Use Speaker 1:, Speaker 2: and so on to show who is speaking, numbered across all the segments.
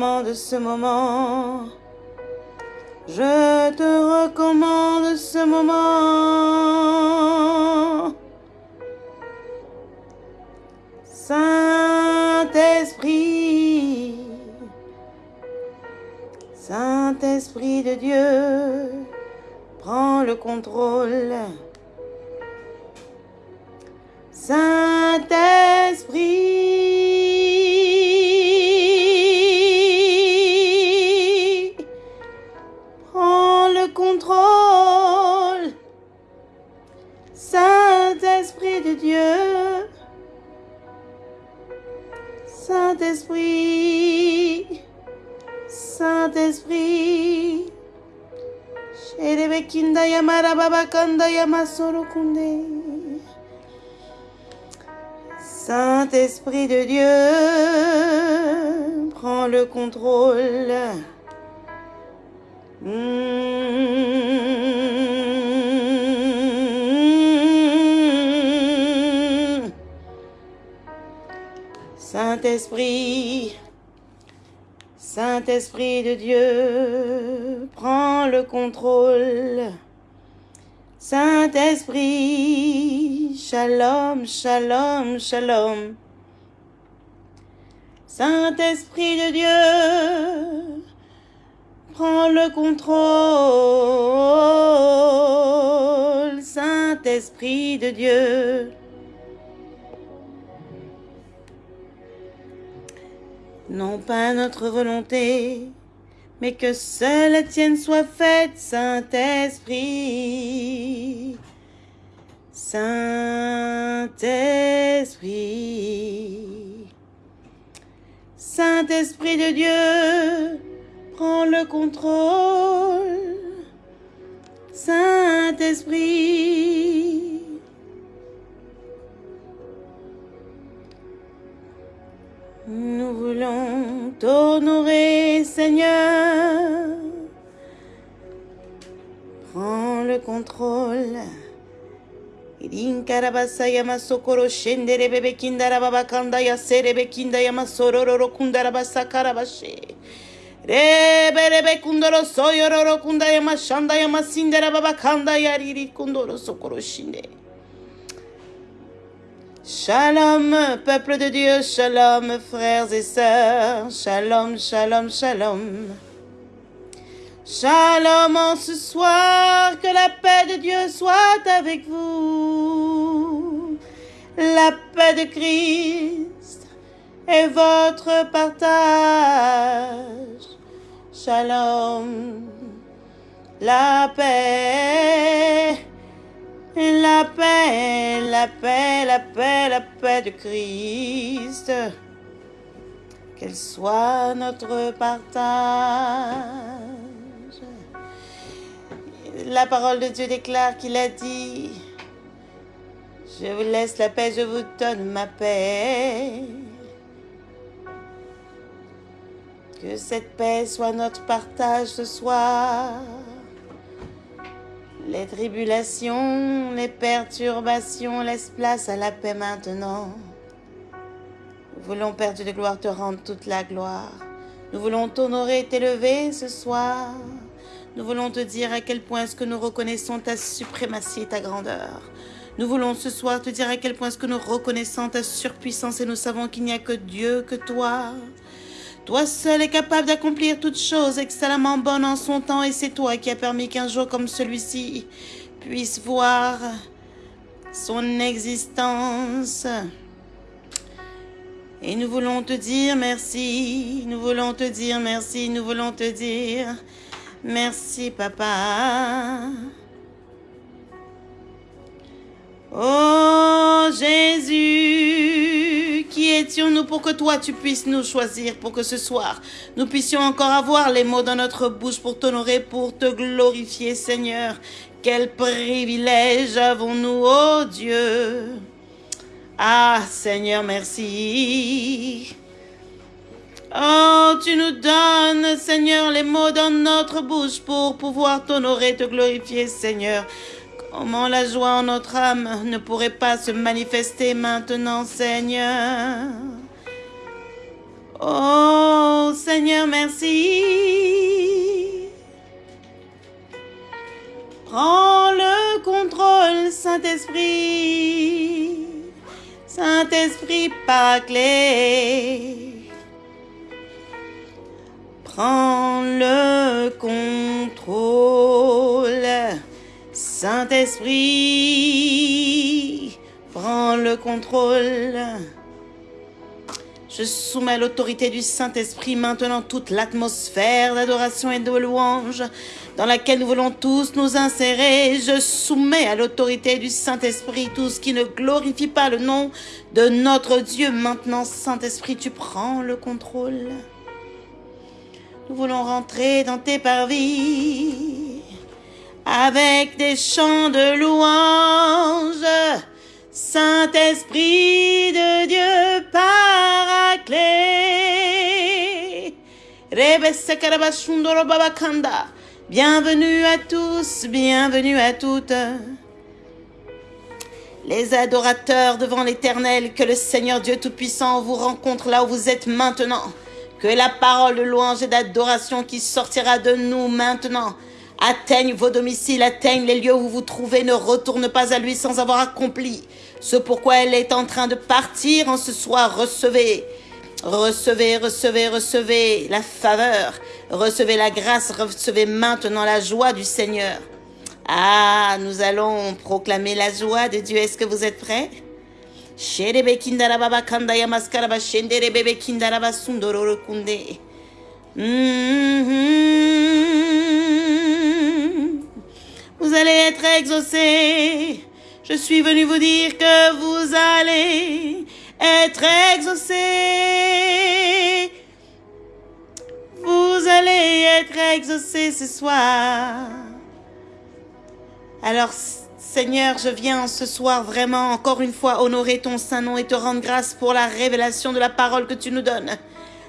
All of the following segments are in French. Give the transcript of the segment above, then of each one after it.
Speaker 1: recommande ce moment. Je te recommande Saint-Esprit de Dieu, prends le contrôle. Saint-Esprit, Saint-Esprit de Dieu, prends le contrôle. Saint-Esprit, shalom, shalom, shalom. Saint-Esprit de Dieu, prends le contrôle. Saint-Esprit de Dieu. Non pas notre volonté, mais que seule la tienne soit faite, Saint-Esprit. Saint-Esprit. Saint-Esprit de Dieu, prends le contrôle. Saint-Esprit. Nous voulons t'honorer, Seigneur. Prends le contrôle. Irinkarabasaya masokoro shendere bebe kindara baba kanda ya serebe kinda ya masororo kundara basakara bashe. Rebe rebe kundoro soyororo kunda ya mashanda ya masindera baba kanda ya riri kundoro sokoro shinde. Shalom, peuple de Dieu, shalom, frères et sœurs, shalom, shalom, shalom. Shalom en ce soir, que la paix de Dieu soit avec vous. La paix de Christ est votre partage. Shalom, la paix. La paix, la paix, la paix, la paix de Christ. Qu'elle soit notre partage. La parole de Dieu déclare qu'il a dit, je vous laisse la paix, je vous donne ma paix. Que cette paix soit notre partage ce soir. Les tribulations, les perturbations laissent place à la paix maintenant. Nous voulons, Père Dieu de gloire, te rendre toute la gloire. Nous voulons t'honorer et t'élever ce soir. Nous voulons te dire à quel point est-ce que nous reconnaissons ta suprématie et ta grandeur. Nous voulons ce soir te dire à quel point est-ce que nous reconnaissons ta surpuissance et nous savons qu'il n'y a que Dieu, que toi. Toi seul est capable d'accomplir toutes choses excellemment bonnes en son temps et c'est toi qui as permis qu'un jour comme celui-ci puisse voir son existence. Et nous voulons te dire merci, nous voulons te dire merci, nous voulons te dire merci papa. Oh Jésus qui arrêtions-nous pour que toi tu puisses nous choisir, pour que ce soir nous puissions encore avoir les mots dans notre bouche pour t'honorer, pour te glorifier, Seigneur? Quel privilège avons-nous, oh Dieu? Ah, Seigneur, merci. Oh, tu nous donnes, Seigneur, les mots dans notre bouche pour pouvoir t'honorer, te glorifier, Seigneur. Comment la joie en notre âme ne pourrait pas se manifester maintenant, Seigneur Oh, Seigneur, merci. Prends le contrôle, Saint-Esprit. Saint-Esprit clé. Prends le contrôle. Saint-Esprit, prends le contrôle. Je soumets à l'autorité du Saint-Esprit maintenant toute l'atmosphère d'adoration et de louange dans laquelle nous voulons tous nous insérer. Je soumets à l'autorité du Saint-Esprit tout ce qui ne glorifie pas le nom de notre Dieu. Maintenant, Saint-Esprit, tu prends le contrôle. Nous voulons rentrer dans tes parvis avec des chants de louange. Saint-Esprit de Dieu paraclé. Bienvenue à tous, bienvenue à toutes. Les adorateurs devant l'Éternel, que le Seigneur Dieu Tout-Puissant vous rencontre là où vous êtes maintenant. Que la parole de louange et d'adoration qui sortira de nous maintenant atteigne vos domiciles, atteigne les lieux où vous vous trouvez, ne retourne pas à lui sans avoir accompli ce pourquoi elle est en train de partir en ce soir. Recevez, recevez, recevez, recevez la faveur, recevez la grâce, recevez maintenant la joie du Seigneur. Ah, nous allons proclamer la joie de Dieu. Est-ce que vous êtes prêts? Vous allez être exaucés. Je suis venu vous dire que vous allez être exaucés. Vous allez être exaucés ce soir. Alors, Seigneur, je viens ce soir vraiment encore une fois honorer ton saint nom et te rendre grâce pour la révélation de la parole que tu nous donnes.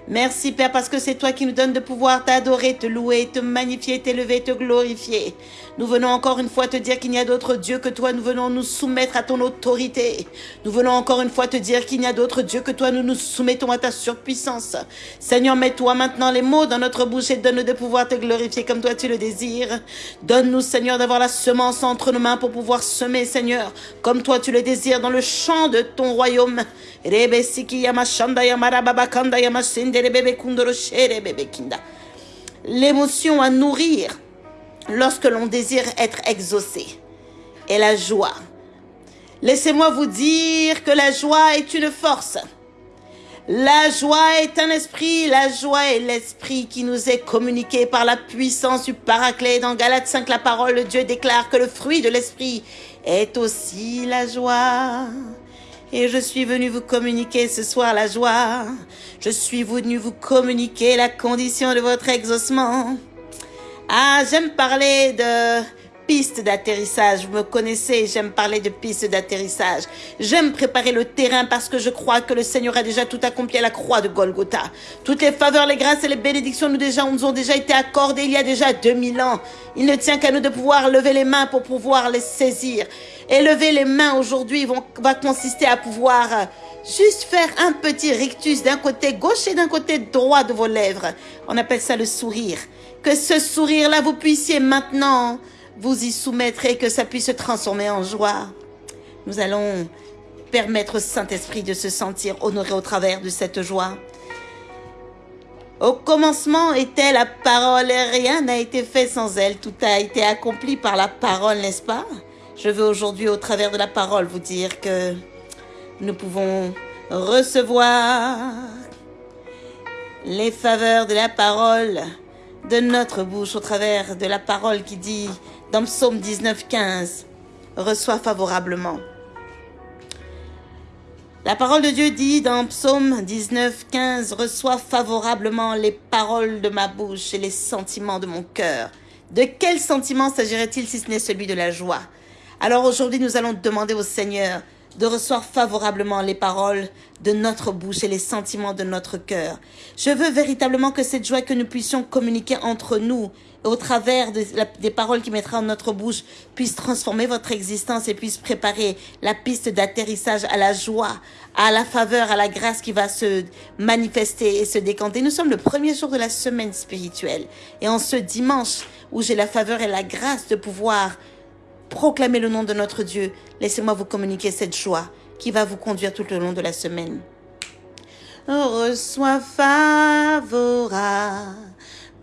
Speaker 1: Merci Père parce que c'est toi qui nous donnes de pouvoir t'adorer, te louer, te magnifier, t'élever, te glorifier. Nous venons encore une fois te dire qu'il n'y a d'autre Dieu que toi. Nous venons nous soumettre à ton autorité. Nous venons encore une fois te dire qu'il n'y a d'autre Dieu que toi. Nous nous soumettons à ta surpuissance. Seigneur, mets-toi maintenant les mots dans notre bouche et donne-nous de pouvoir te glorifier comme toi tu le désires. Donne-nous, Seigneur, d'avoir la semence entre nos mains pour pouvoir semer, Seigneur, comme toi tu le désires dans le champ de ton royaume. L'émotion à nourrir lorsque l'on désire être exaucé et la joie. Laissez-moi vous dire que la joie est une force. La joie est un esprit, la joie est l'esprit qui nous est communiqué par la puissance du paraclet. Dans Galates 5, la parole de Dieu déclare que le fruit de l'esprit est aussi la joie. Et je suis venu vous communiquer ce soir la joie. Je suis venu vous communiquer la condition de votre exaucement. Ah, j'aime parler de pistes d'atterrissage. Vous me connaissez, j'aime parler de pistes d'atterrissage. J'aime préparer le terrain parce que je crois que le Seigneur a déjà tout accompli à la croix de Golgotha. Toutes les faveurs, les grâces et les bénédictions nous, nous ont déjà été accordées il y a déjà 2000 ans. Il ne tient qu'à nous de pouvoir lever les mains pour pouvoir les saisir. Et lever les mains aujourd'hui va consister à pouvoir euh, juste faire un petit rictus d'un côté gauche et d'un côté droit de vos lèvres. On appelle ça le sourire. Que ce sourire-là, vous puissiez maintenant vous y soumettre et que ça puisse se transformer en joie. Nous allons permettre au Saint-Esprit de se sentir honoré au travers de cette joie. Au commencement était la parole et rien n'a été fait sans elle. Tout a été accompli par la parole, n'est-ce pas? Je veux aujourd'hui, au travers de la parole, vous dire que nous pouvons recevoir les faveurs de la parole de notre bouche au travers de la parole qui dit dans Psaume 19, 15, reçois favorablement. La parole de Dieu dit dans Psaume 19, 15, Reçois favorablement les paroles de ma bouche et les sentiments de mon cœur. De quel sentiment s'agirait-il si ce n'est celui de la joie? Alors aujourd'hui, nous allons demander au Seigneur de recevoir favorablement les paroles de notre bouche et les sentiments de notre cœur. Je veux véritablement que cette joie que nous puissions communiquer entre nous au travers des paroles qui mettra en notre bouche puisse transformer votre existence et puisse préparer la piste d'atterrissage à la joie, à la faveur, à la grâce qui va se manifester et se décanter. Nous sommes le premier jour de la semaine spirituelle et en ce dimanche où j'ai la faveur et la grâce de pouvoir proclamer le nom de notre Dieu, laissez-moi vous communiquer cette joie qui va vous conduire tout le long de la semaine. Reçois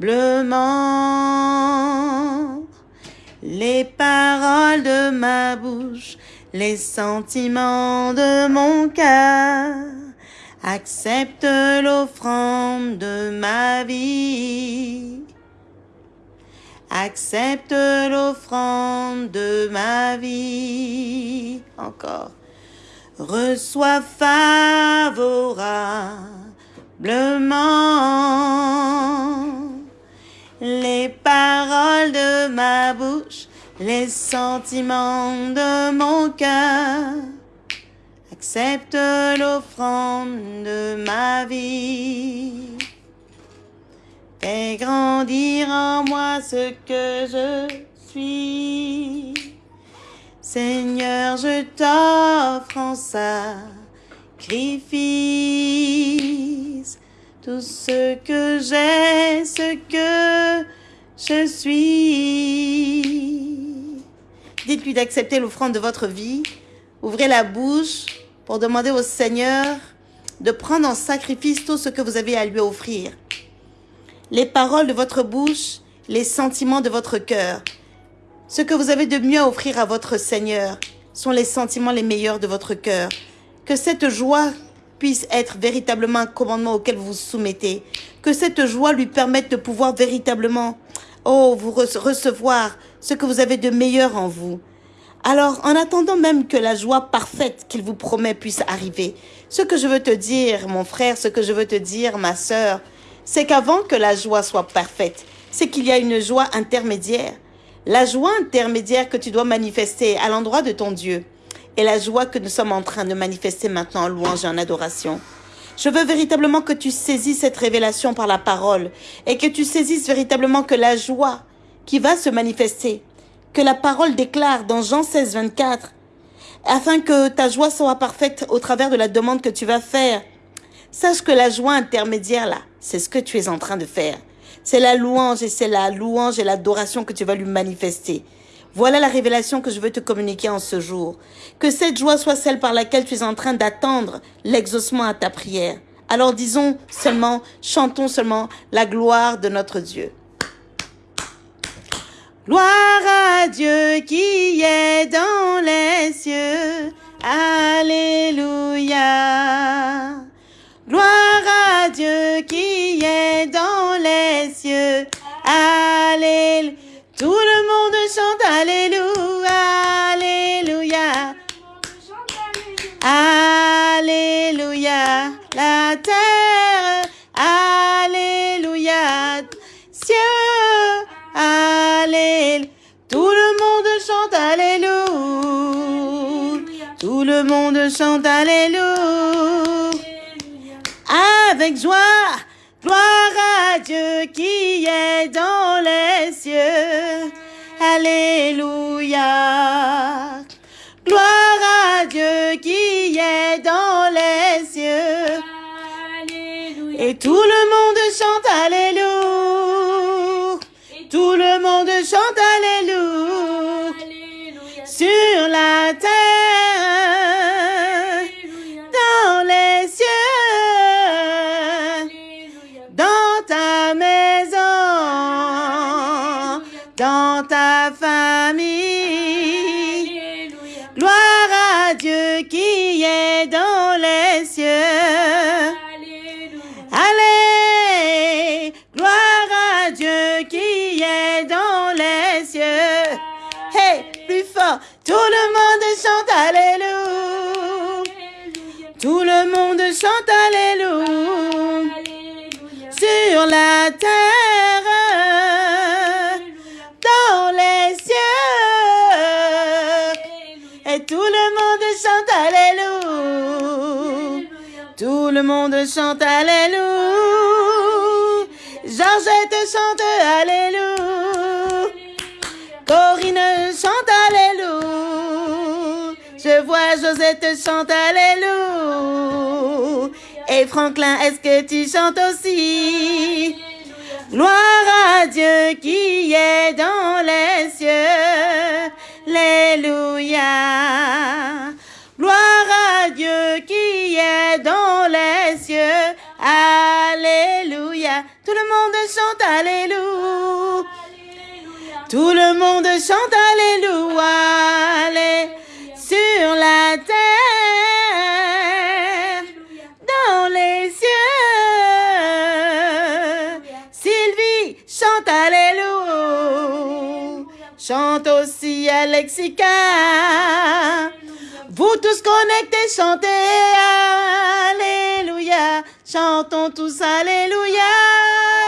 Speaker 1: favorablement les paroles de ma bouche, les sentiments de mon cœur. Accepte l'offrande de ma vie accepte l'offrande de ma vie. Encore. Reçois favorablement les sentiments de mon cœur. Accepte l'offrande de ma vie. Fais grandir en moi ce que je suis. Seigneur, je t'offre en sacrifice tout ce que j'ai, ce que je suis. Dites-lui d'accepter l'offrande de votre vie. Ouvrez la bouche pour demander au Seigneur de prendre en sacrifice tout ce que vous avez à lui offrir les paroles de votre bouche, les sentiments de votre cœur. Ce que vous avez de mieux à offrir à votre Seigneur sont les sentiments les meilleurs de votre cœur. Que cette joie puisse être véritablement un commandement auquel vous vous soumettez. Que cette joie lui permette de pouvoir véritablement, oh, vous recevoir ce que vous avez de meilleur en vous. Alors, en attendant même que la joie parfaite qu'il vous promet puisse arriver, ce que je veux te dire, mon frère, ce que je veux te dire, ma sœur, c'est qu'avant que la joie soit parfaite, c'est qu'il y a une joie intermédiaire. La joie intermédiaire que tu dois manifester à l'endroit de ton Dieu et la joie que nous sommes en train de manifester maintenant en louange et en adoration. Je veux véritablement que tu saisisses cette révélation par la parole et que tu saisisses véritablement que la joie qui va se manifester, que la parole déclare dans Jean 16, 24, afin que ta joie soit parfaite au travers de la demande que tu vas faire Sache que la joie intermédiaire, là, c'est ce que tu es en train de faire. C'est la louange et c'est la louange et l'adoration que tu vas lui manifester. Voilà la révélation que je veux te communiquer en ce jour. Que cette joie soit celle par laquelle tu es en train d'attendre l'exaucement à ta prière. Alors disons seulement, chantons seulement la gloire de notre Dieu. Gloire à Dieu qui est dans les cieux. Alléluia. Gloire à Dieu qui est dans les cieux. Alléluia. Tout le monde chante Alléluia. Alléluia. Alléluia. La monde chante Alléluia avec joie. Gloire à Dieu qui est dans les cieux. Alléluia. Gloire à Dieu qui est dans les cieux. Alléluia. Et tout le monde chante Alléluia. Tout le monde chante Alléluia. Tout chante Alléluia. Sur la terre, dans les cieux. Et tout le monde chante. Alléluia. Tout le monde chante Alléluia. Georgette chante Alléluia. Josette chante Alléluia. Et Franklin, est-ce que tu chantes aussi? Gloire à Dieu qui est dans les cieux. Alléluia. Gloire à Dieu qui est dans les cieux. Alléluia. Tout le monde chante Alléluia. Tout le monde chante Alléluia. Sur la terre, dans les cieux. Sylvie chante Alléluia. Chante aussi Alexica. Vous tous connectés, chantez Alléluia. Chantons tous Alléluia.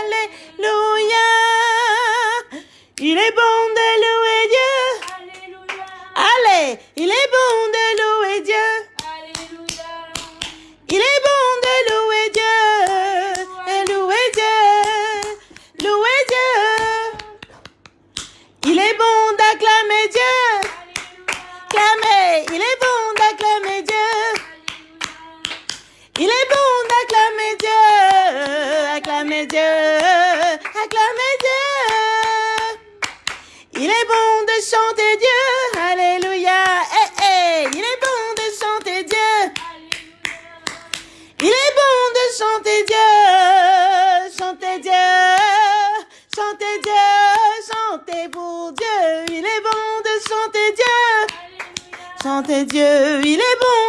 Speaker 1: Alléluia. Il est bon de louer Dieu.
Speaker 2: Alléluia.
Speaker 1: Allez, il est bon de louer Dieu.
Speaker 2: Alléluia.
Speaker 1: Il est bon de louer Dieu. Et louer Dieu. Louer Dieu. Il est bon d'acclamer Dieu. Clamer. Il est bon d'acclamer Dieu. Il est bon d'acclamer Dieu. Acclamer Dieu. Acclamer Dieu. Il est bon de chanter Dieu. Chanter Dieu. Chanter Dieu. Chanter Dieu. Chanter pour Dieu. Il est bon de chanter Dieu. Chanter Dieu. Il est bon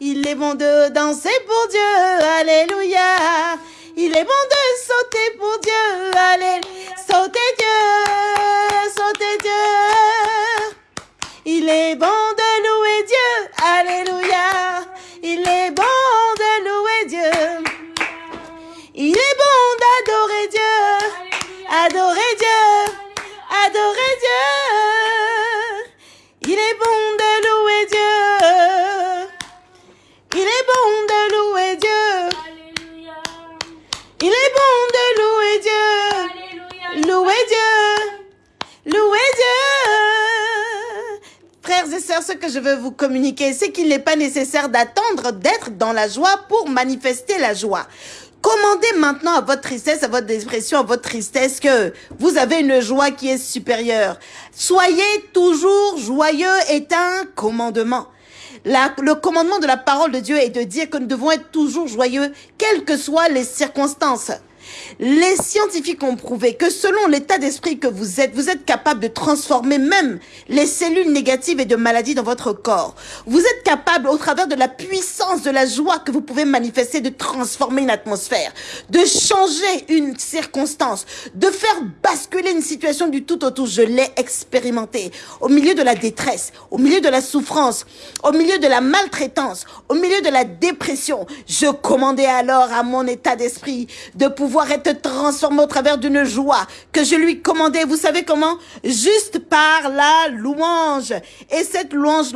Speaker 1: Il est bon de danser pour Dieu. Alléluia. Il est bon de sauter pour Dieu. Alléluia. Sauter Dieu. Sauter Dieu. Il est bon de Frères et sœurs, ce que je veux vous communiquer, c'est qu'il n'est pas nécessaire d'attendre d'être dans la joie pour manifester la joie. Commandez maintenant à votre tristesse, à votre dépression, à votre tristesse que vous avez une joie qui est supérieure. Soyez toujours joyeux est un commandement. Le commandement de la parole de Dieu est de dire que nous devons être toujours joyeux, quelles que soient les circonstances. Les scientifiques ont prouvé que selon l'état d'esprit que vous êtes, vous êtes capable de transformer même les cellules négatives et de maladies dans votre corps. Vous êtes capable, au travers de la puissance de la joie que vous pouvez manifester, de transformer une atmosphère, de changer une circonstance, de faire basculer une situation du tout au tout. Je l'ai expérimenté. Au milieu de la détresse, au milieu de la souffrance, au milieu de la maltraitance, au milieu de la dépression, je commandais alors à mon état d'esprit de pouvoir être transformé au travers d'une joie que je lui commandais. Vous savez comment? Juste par la louange. Et cette louange,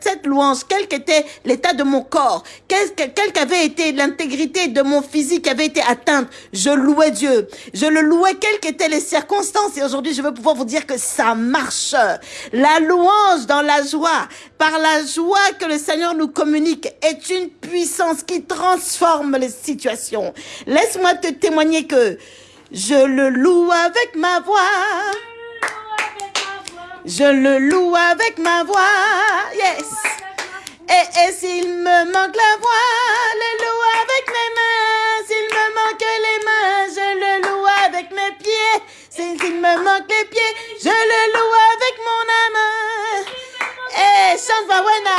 Speaker 1: cette louange, quel qu'était l'état de mon corps, quel, quel, quelle qu'avait été l'intégrité de mon physique qui avait été atteinte, je louais Dieu. Je le louais, quelles qu'étaient les circonstances. Et aujourd'hui, je veux pouvoir vous dire que ça marche. La louange dans la joie, par la joie que le Seigneur nous communique, est une puissance qui transforme les situations. Laisse-moi te témoigner que je le loue avec ma voix. Je le loue avec ma voix. Yes. Et, et s'il me manque la voix, le loue avec mes mains. S'il me manque les mains, je le loue avec mes pieds. S'il me manque les pieds, je le loue avec mon âme.
Speaker 2: Eh, et
Speaker 1: chante Wawena.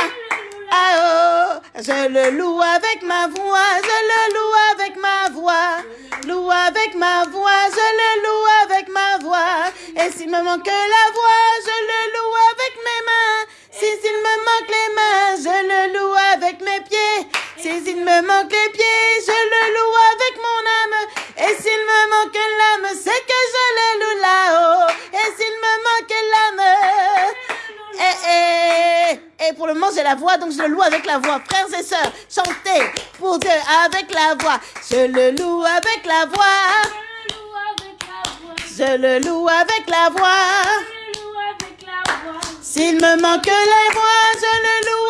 Speaker 1: Ah oh, je le loue avec ma voix, je le loue avec ma voix, loue avec ma voix, je le loue avec ma voix. Et s'il me manque la voix, je le loue avec mes mains. Si s'il me manque les mains, je le loue avec mes pieds. Si s'il me manque les pieds, je le loue avec mon âme. Et s'il me manque l'âme, c'est que je le loue là-haut. Et s'il me manque et, pour le moment, j'ai la voix, donc je le loue avec la voix. Frères et sœurs, chantez pour Dieu avec la voix. Je le loue avec la voix. Je le loue avec la voix. S'il me manque les voix, je le loue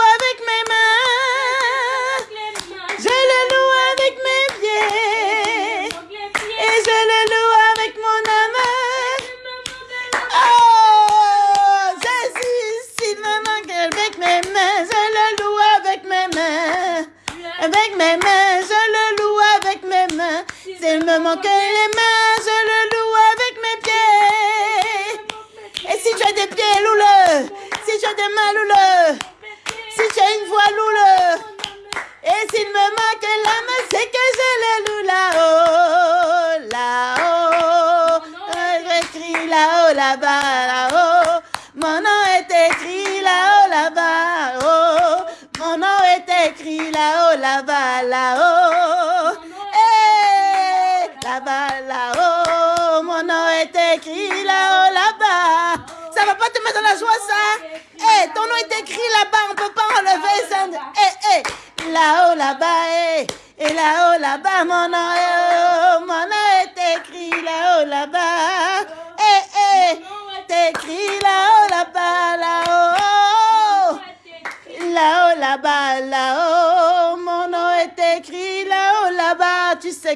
Speaker 1: Manque les mains, je le loue avec mes pieds. Et si as des pieds, loue-le. Si as des mains, loue-le. Si as une voix, loue-le. Et s'il me manque l'âme, c'est que je le ça? Eh, ton nom est écrit là-bas, on peut pas enlever ça. Eh, eh, là-haut, là-bas, eh. Et là-haut, là-bas, mon nom oh, mon nom est écrit là-haut, là-bas. Eh, eh, écrit là-haut, là-bas, là-haut. Là-haut, là-bas, là-haut, mon nom est écrit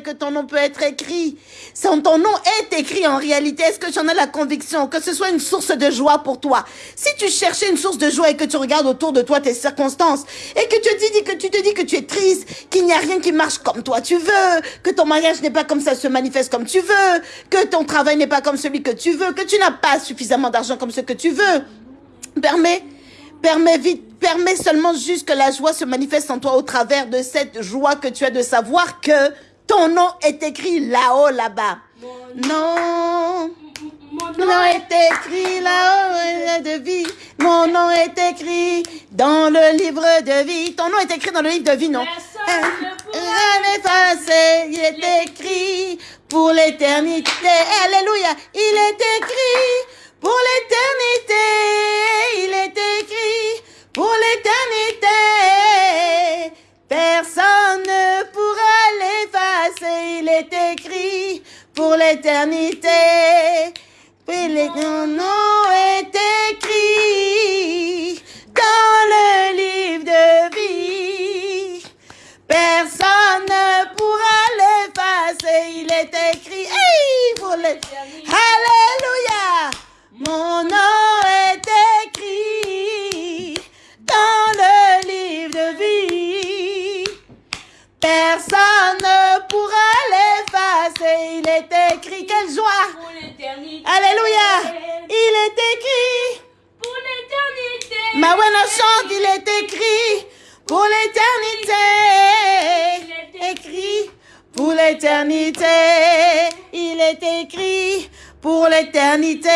Speaker 1: que ton nom peut être écrit. Son, ton nom est écrit en réalité. Est-ce que tu en as la conviction que ce soit une source de joie pour toi? Si tu cherchais une source de joie et que tu regardes autour de toi tes circonstances et que tu, te dis, que tu te dis que tu es triste, qu'il n'y a rien qui marche comme toi tu veux, que ton mariage n'est pas comme ça se manifeste comme tu veux, que ton travail n'est pas comme celui que tu veux, que tu n'as pas suffisamment d'argent comme ce que tu veux, permets Permets vite, permets seulement juste que la joie se manifeste en toi au travers de cette joie que tu as de savoir que ton nom est écrit là-haut, là-bas. Non. Mon nom est écrit là-haut de vie. Mon nom est écrit dans le livre de vie. Ton nom est écrit dans le livre de vie, non? Rien effacé, il est écrit pour l'éternité. Alléluia, il est écrit pour l'éternité, il est écrit pour l'éternité. Personne ne pourra l'effacer, il est écrit pour l'éternité. Puis les nom est écrit dans le livre de vie. Personne ne pourra l'effacer, il est écrit hey, pour l'éternité. Alléluia. Mon nom Quelle joie!
Speaker 2: Pour.
Speaker 1: Alléluia! Il est écrit.
Speaker 2: Pour l'éternité.
Speaker 1: Ma chante, il est écrit pour l'éternité. Écrit pour l'éternité. Il est écrit pour l'éternité.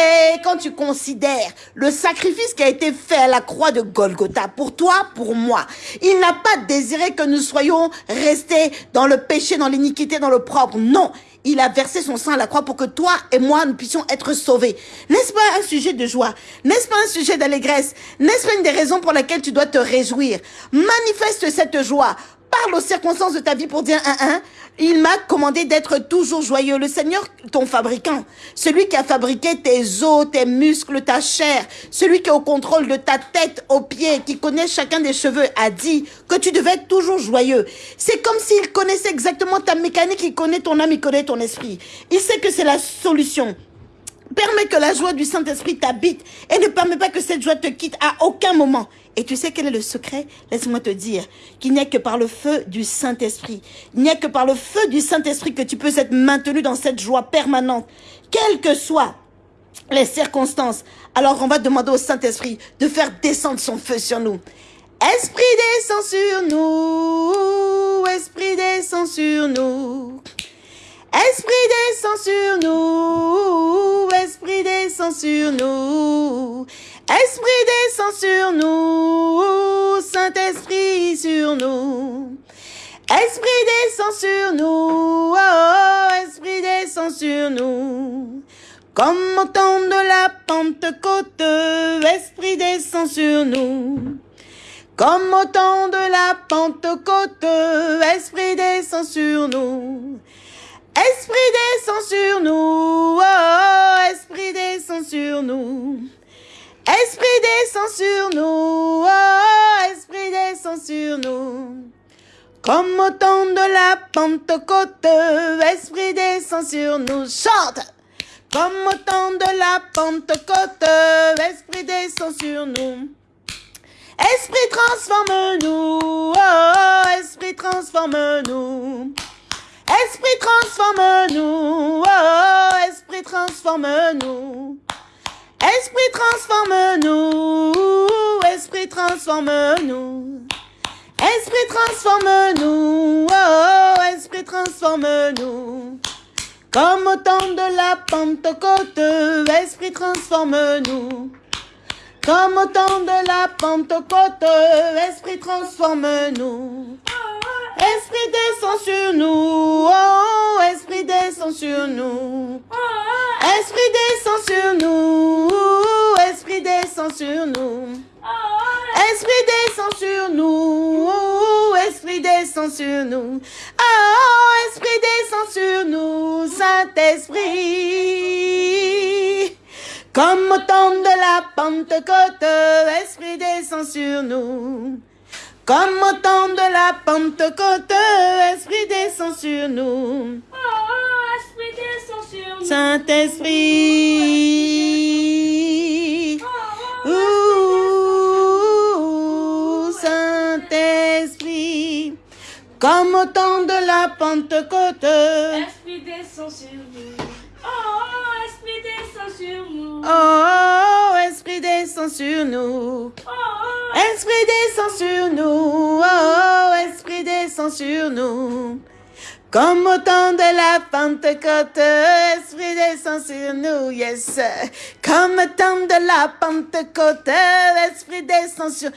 Speaker 1: Quand tu considères le sacrifice qui a été fait à la croix de Golgotha, pour toi, pour moi, il n'a pas désiré que nous soyons restés dans le péché, dans l'iniquité, dans le propre. Non. Il a versé son sang à la croix pour que toi et moi, nous puissions être sauvés. N'est-ce pas un sujet de joie? N'est-ce pas un sujet d'allégresse? N'est-ce pas une des raisons pour lesquelles tu dois te réjouir? Manifeste cette joie. Parle aux circonstances de ta vie pour dire un un. Il m'a commandé d'être toujours joyeux. Le Seigneur, ton fabricant, celui qui a fabriqué tes os, tes muscles, ta chair, celui qui est au contrôle de ta tête aux pieds, qui connaît chacun des cheveux, a dit que tu devais être toujours joyeux. C'est comme s'il connaissait exactement ta mécanique, il connaît ton âme, il connaît ton esprit. Il sait que c'est la solution. Permets que la joie du Saint-Esprit t'habite et ne permets pas que cette joie te quitte à aucun moment. Et tu sais quel est le secret? Laisse-moi te dire qu'il n'y a que par le feu du Saint-Esprit. Il n'y a que par le feu du Saint-Esprit que tu peux être maintenu dans cette joie permanente. Quel que soit les circonstances, alors on va demander au Saint-Esprit de faire descendre son feu sur nous. Esprit descend sur nous, Esprit descend sur nous. Esprit descend sur nous, Esprit descend sur nous. Esprit descend sur nous, Saint-Esprit sur nous. Esprit descend sur nous, oh, Esprit descend sur nous. Comme au temps de la Pentecôte, Esprit descend sur nous. Comme au temps de la Pentecôte, Esprit descend sur nous. Esprit descend sur nous, oh, Esprit descend sur nous. Esprit descend sur nous, oh, Esprit descend sur nous. Comme au temps de la Pentecôte, Esprit descend sur nous. Chante! Comme au temps de la Pentecôte, Esprit descend sur nous. Esprit transforme-nous, oh, Esprit transforme-nous. Esprit transforme-nous, oh, Esprit transforme-nous. Esprit transforme-nous, Esprit transforme-nous. Esprit transforme-nous, oh, Esprit transforme-nous. Comme au temps de la Pentecôte, Esprit transforme-nous. Comme au temps de la Pentecôte, Esprit transforme-nous. Esprit descend sur nous, oh, Esprit descend sur nous. Esprit descend sur nous, Esprit descend sur nous. Esprit descend sur nous, Esprit descend sur nous. Oh, Esprit descend sur nous, Saint-Esprit. Comme au temps de la Pentecôte, Esprit descend sur nous. Comme au temps de la Pentecôte, Esprit descend sur nous.
Speaker 2: Oh, Esprit descend sur nous.
Speaker 1: Saint-Esprit. Ouh, Saint-Esprit. Comme au temps de la Pentecôte.
Speaker 2: Esprit descend sur nous. Oh, descend sur nous.
Speaker 1: Oh, Esprit descend sur nous.
Speaker 2: Oh,
Speaker 1: Esprit descend sur nous. Oh, Esprit descend sur nous. Comme au temps de la Pentecôte, Esprit descend sur nous, yes. Comme au temps de la Pentecôte, Esprit descend sur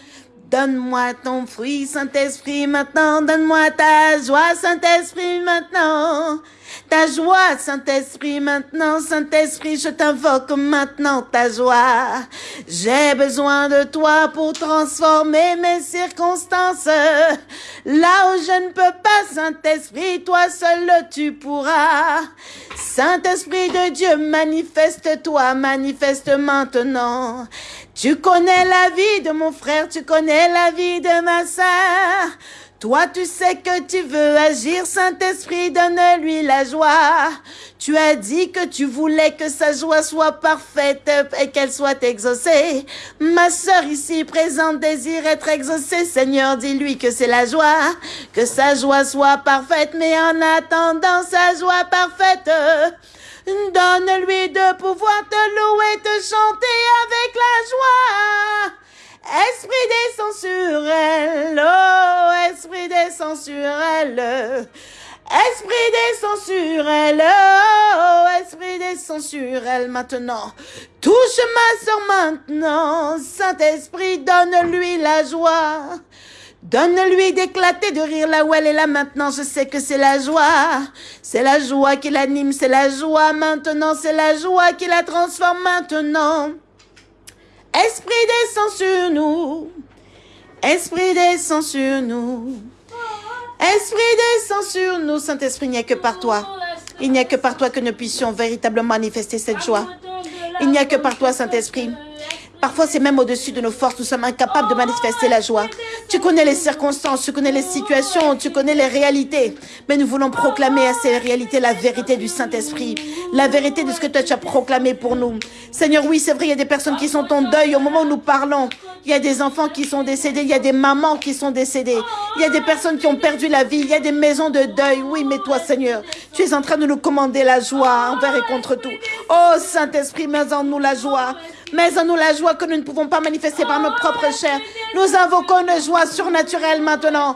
Speaker 1: Donne-moi ton fruit, Saint-Esprit, maintenant. Donne-moi ta joie, Saint-Esprit, maintenant. Ta joie, Saint-Esprit, maintenant. Saint-Esprit, je t'invoque maintenant ta joie. J'ai besoin de toi pour transformer mes circonstances. Là où je ne peux pas, Saint-Esprit, toi seul tu pourras. Saint-Esprit de Dieu, manifeste-toi, manifeste maintenant. Tu connais la vie de mon frère, tu connais la vie de ma sœur. Toi, tu sais que tu veux agir, Saint-Esprit, donne-lui la joie. Tu as dit que tu voulais que sa joie soit parfaite et qu'elle soit exaucée. Ma sœur ici présente désire être exaucée. Seigneur, dis-lui que c'est la joie, que sa joie soit parfaite, mais en attendant sa joie parfaite, Donne-lui de pouvoir te louer, te chanter avec la joie. Esprit descend sur elle, oh, Esprit descend sur elle. Esprit descend sur elle, oh, Esprit descend sur elle maintenant. Touche ma soeur maintenant, Saint-Esprit, donne-lui la joie. Donne-lui d'éclater de rire là où elle est là maintenant. Je sais que c'est la joie. C'est la joie qui l'anime. C'est la joie maintenant. C'est la joie qui la transforme maintenant. Esprit descend sur nous. Esprit descend sur nous. Esprit descend sur nous. Saint-Esprit, il n'y a que par toi. Il n'y a que par toi que nous puissions véritablement manifester cette joie. Il n'y a que par toi, Saint-Esprit. Parfois, c'est même au-dessus de nos forces. Nous sommes incapables de manifester la joie. Tu connais les circonstances, tu connais les situations, tu connais les réalités. Mais nous voulons proclamer à ces réalités la vérité du Saint-Esprit, la vérité de ce que toi tu as proclamé pour nous. Seigneur, oui, c'est vrai, il y a des personnes qui sont en deuil au moment où nous parlons. Il y a des enfants qui sont décédés, il y a des mamans qui sont décédées, il y a des personnes qui ont perdu la vie, il y a des maisons de deuil. Oui, mais toi, Seigneur, tu es en train de nous commander la joie envers et contre tout. Oh Saint-Esprit, mets en nous la joie. Mets en nous la joie que nous ne pouvons pas manifester par nos propres chairs. Nous invoquons une joie surnaturelle maintenant.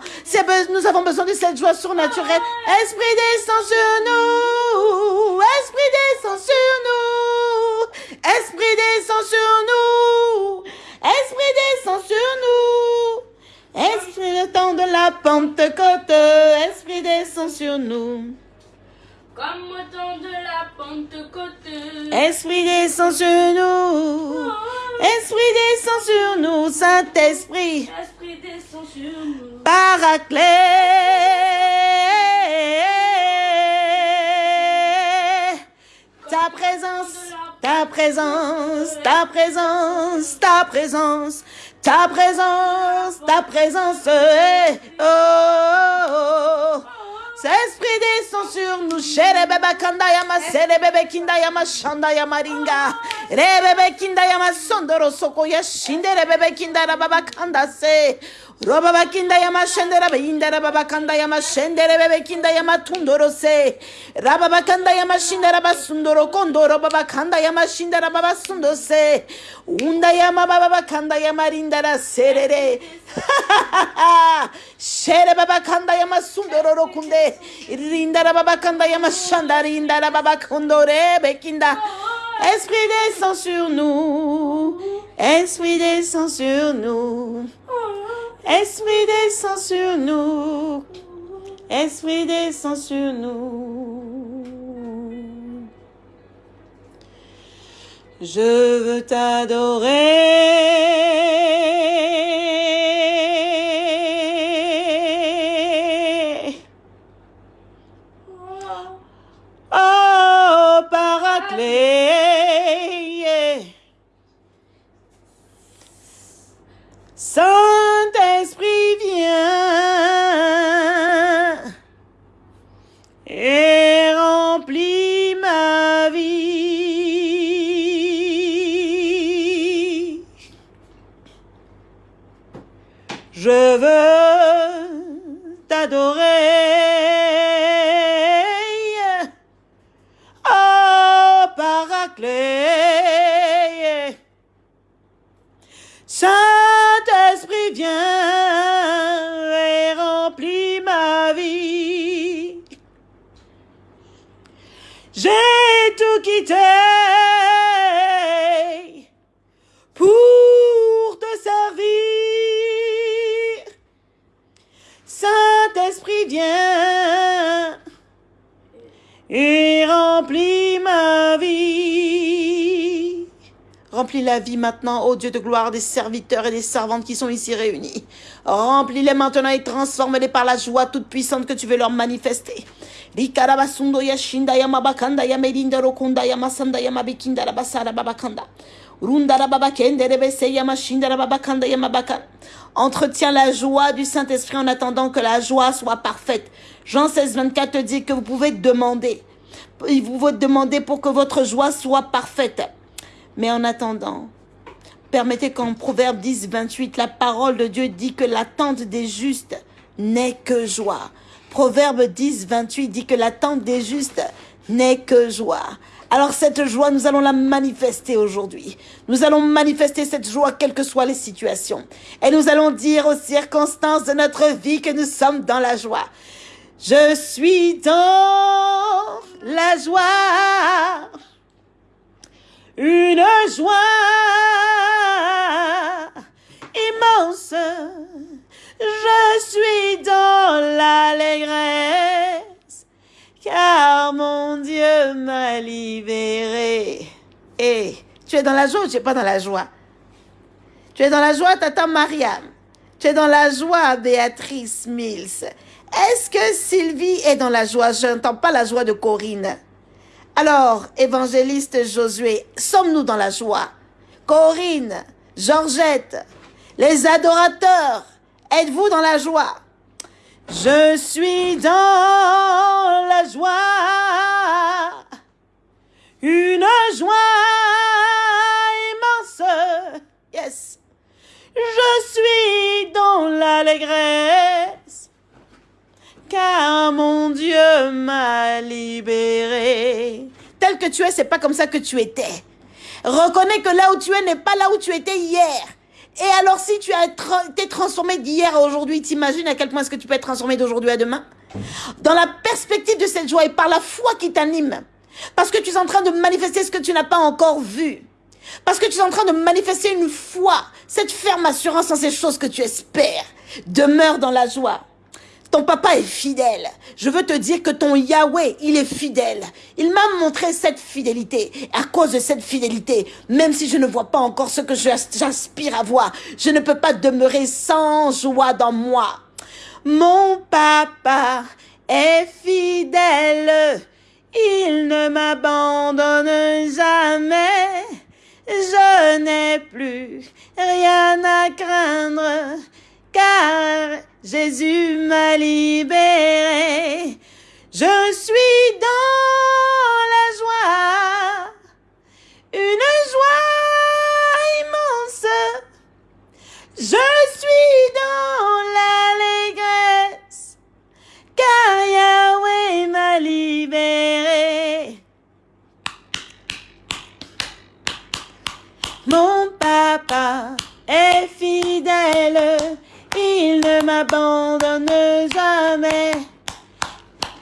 Speaker 1: Nous avons besoin de cette joie surnaturelle. Esprit descend sur nous. Esprit descend sur nous. Esprit descend sur nous. Esprit descend sur nous. Esprit le temps de la Pentecôte. Esprit descend sur nous.
Speaker 2: Comme au temps de la Pentecôte.
Speaker 1: Esprit descend sur nous. Esprit descend sur nous, Saint-Esprit.
Speaker 2: Esprit descend sur nous.
Speaker 1: Paraclet. Ta présence, ta présence, ta présence, ta présence, ta présence, ta présence. eh, Oh, oh, oh. Esprit descend sur nous, chere bebe kanda yama, sere bebe kinda yama, shanda yama ringa, re bebe kinda yama, sondoro soko ya shinde re Roba bakinda yama şendere be indere babakanda yama şendere be bekinda yama tundoro se. Raba bakanda yama şindere ba sundoro kondo roba bakanda yama şindere baba sundo se. Unda yama baba bakanda yama rindara serere. Şere baba kanda yama sundoro rokunde. Rindara baba kanda yama şandara indara baba kondore bekinda. Esprit descend sur nous, Esprit descend sur nous, Esprit descend sur nous, Esprit descend sur nous. Je veux t'adorer. Saint-Esprit, viens maintenant, ô Dieu de gloire, des serviteurs et des servantes qui sont ici réunis. Remplis-les maintenant et transforme-les par la joie toute puissante que tu veux leur manifester. Entretiens la joie du Saint-Esprit en attendant que la joie soit parfaite. Jean 16, 24 te dit que vous pouvez demander. Vous pouvez demander pour que votre joie soit parfaite. Mais en attendant, permettez qu'en Proverbe 10, 28, la parole de Dieu dit que l'attente des justes n'est que joie. Proverbe 10, 28 dit que l'attente des justes n'est que joie. Alors cette joie, nous allons la manifester aujourd'hui. Nous allons manifester cette joie quelles que soient les situations. Et nous allons dire aux circonstances de notre vie que nous sommes dans la joie. Je suis dans la joie une joie Libéré. Et tu es dans la joie ou tu n'es pas dans la joie? Tu es dans la joie, tata Mariam? Tu es dans la joie, Béatrice Mills? Est-ce que Sylvie est dans la joie? Je n'entends pas la joie de Corinne. Alors, évangéliste Josué, sommes-nous dans la joie? Corinne, Georgette, les adorateurs, Êtes-vous dans la joie? Je suis dans la joie. Une joie immense. Yes. Je suis dans l'allégresse. Car mon Dieu m'a libéré. Tel que tu es, c'est pas comme ça que tu étais. Reconnais que là où tu es n'est pas là où tu étais hier. Et alors, si tu as été transformé d'hier à aujourd'hui, t'imagines à quel point est-ce que tu peux être transformé d'aujourd'hui à demain? Dans la perspective de cette joie et par la foi qui t'anime. Parce que tu es en train de manifester ce que tu n'as pas encore vu. Parce que tu es en train de manifester une foi, cette ferme assurance en ces choses que tu espères. Demeure dans la joie. Ton papa est fidèle. Je veux te dire que ton Yahweh, il est fidèle. Il m'a montré cette fidélité. À cause de cette fidélité, même si je ne vois pas encore ce que j'aspire à voir, je ne peux pas demeurer sans joie dans moi. Mon papa est fidèle. Il ne m'abandonne jamais. Je n'ai plus rien à craindre car Jésus m'a libéré. Je suis dans il ne m'abandonne jamais.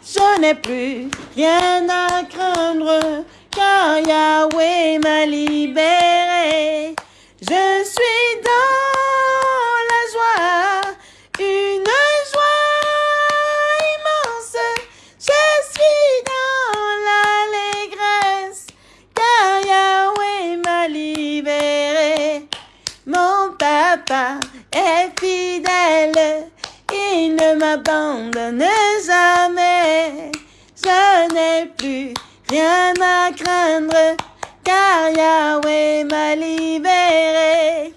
Speaker 1: Je n'ai plus rien à craindre, car Yahweh m'a libéré. Je à craindre, car Yahweh m'a libéré.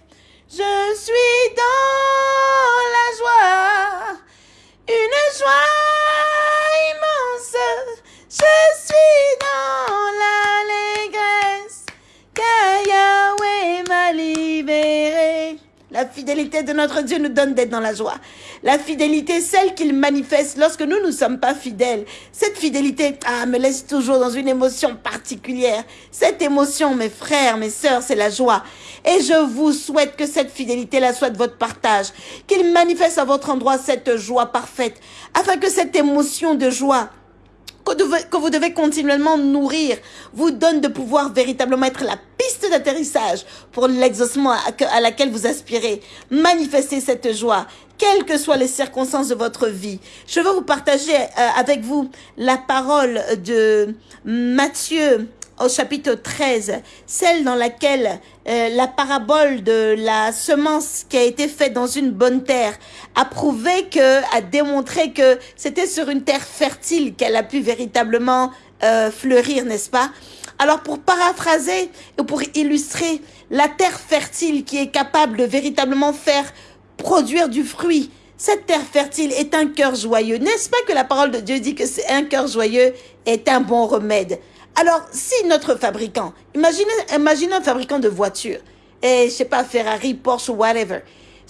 Speaker 1: La fidélité de notre Dieu nous donne d'être dans la joie. La fidélité, celle qu'il manifeste lorsque nous ne sommes pas fidèles. Cette fidélité, ah, me laisse toujours dans une émotion particulière. Cette émotion, mes frères, mes sœurs, c'est la joie. Et je vous souhaite que cette fidélité-là soit de votre partage. Qu'il manifeste à votre endroit cette joie parfaite. Afin que cette émotion de joie que vous devez continuellement nourrir vous donne de pouvoir véritablement être la piste d'atterrissage pour l'exaucement à laquelle vous aspirez. Manifestez cette joie, quelles que soient les circonstances de votre vie. Je veux vous partager euh, avec vous la parole de Matthieu au chapitre 13, celle dans laquelle euh, la parabole de la semence qui a été faite dans une bonne terre a prouvé que, a démontré que c'était sur une terre fertile qu'elle a pu véritablement euh, fleurir, n'est-ce pas? Alors pour paraphraser et pour illustrer la terre fertile qui est capable de véritablement faire produire du fruit, cette terre fertile est un cœur joyeux. N'est-ce pas que la parole de Dieu dit que c'est un cœur joyeux est un bon remède? Alors, si notre fabricant, imaginez, imaginez un fabricant de voitures, et je sais pas, Ferrari, Porsche ou whatever,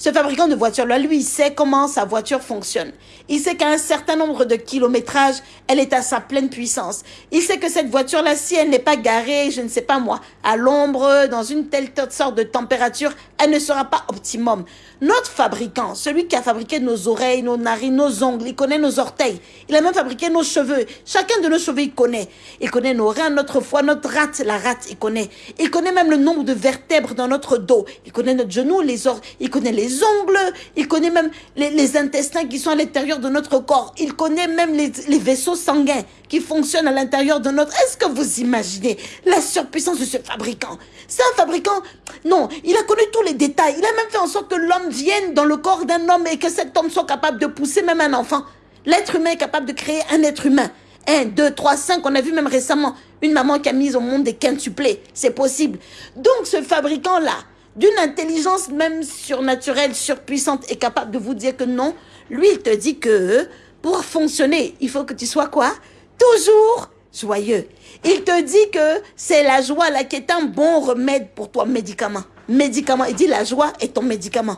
Speaker 1: ce fabricant de voitures-là, lui, il sait comment sa voiture fonctionne. Il sait qu'à un certain nombre de kilométrages, elle est à sa pleine puissance. Il sait que cette voiture-là, si elle n'est pas garée, je ne sais pas moi, à l'ombre, dans une telle sorte de température, elle ne sera pas optimum. Notre fabricant, celui qui a fabriqué nos oreilles, nos narines, nos ongles, il connaît nos orteils. Il a même fabriqué nos cheveux. Chacun de nos cheveux, il connaît. Il connaît nos reins, notre foie, notre rate, la rate, il connaît. Il connaît même le nombre de vertèbres dans notre dos. Il connaît notre genou, les os, il connaît les ongles, il connaît même les, intestins qui sont à l'intérieur de notre corps. Il connaît même les, les vaisseaux sanguins qui fonctionnent à l'intérieur de notre... Est-ce que vous imaginez la surpuissance de ce fabricant? C'est un fabricant... Non, il a connu tous les détails. Il a même fait en sorte que l'homme vienne dans le corps d'un homme et que cet homme soit capable de pousser même un enfant. L'être humain est capable de créer un être humain. Un, deux, trois, cinq, on a vu même récemment une maman qui a mis au monde des quintuplés. C'est possible. Donc ce fabricant-là, d'une intelligence même surnaturelle, surpuissante et capable de vous dire que non. Lui, il te dit que pour fonctionner, il faut que tu sois quoi? Toujours joyeux. Il te dit que c'est la joie là qui est un bon remède pour toi, médicament. Médicament. Il dit la joie est ton médicament.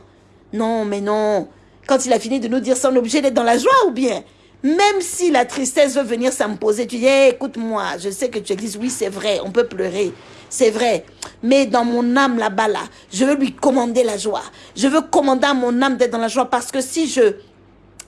Speaker 1: Non, mais non. Quand il a fini de nous dire ça, on est obligé d'être dans la joie ou bien? Même si la tristesse veut venir s'imposer, tu dis, écoute-moi, je sais que tu existes, oui, c'est vrai, on peut pleurer, c'est vrai. Mais dans mon âme là-bas, là, je veux lui commander la joie. Je veux commander à mon âme d'être dans la joie parce que si je,